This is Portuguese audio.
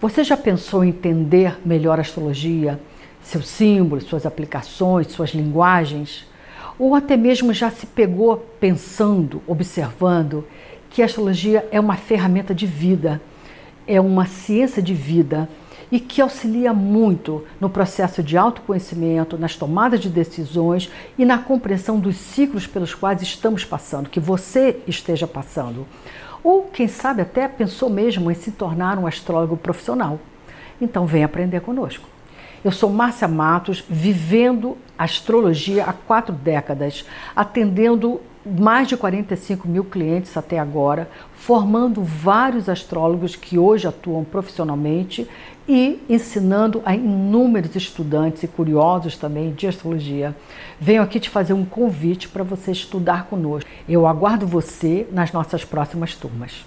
Você já pensou em entender melhor a astrologia, seus símbolos, suas aplicações, suas linguagens? Ou até mesmo já se pegou pensando, observando que a astrologia é uma ferramenta de vida, é uma ciência de vida e que auxilia muito no processo de autoconhecimento, nas tomadas de decisões e na compreensão dos ciclos pelos quais estamos passando, que você esteja passando. Ou, quem sabe, até pensou mesmo em se tornar um astrólogo profissional. Então, vem aprender conosco. Eu sou Márcia Matos, vivendo astrologia há quatro décadas, atendendo mais de 45 mil clientes até agora, formando vários astrólogos que hoje atuam profissionalmente e ensinando a inúmeros estudantes e curiosos também de astrologia. Venho aqui te fazer um convite para você estudar conosco. Eu aguardo você nas nossas próximas turmas.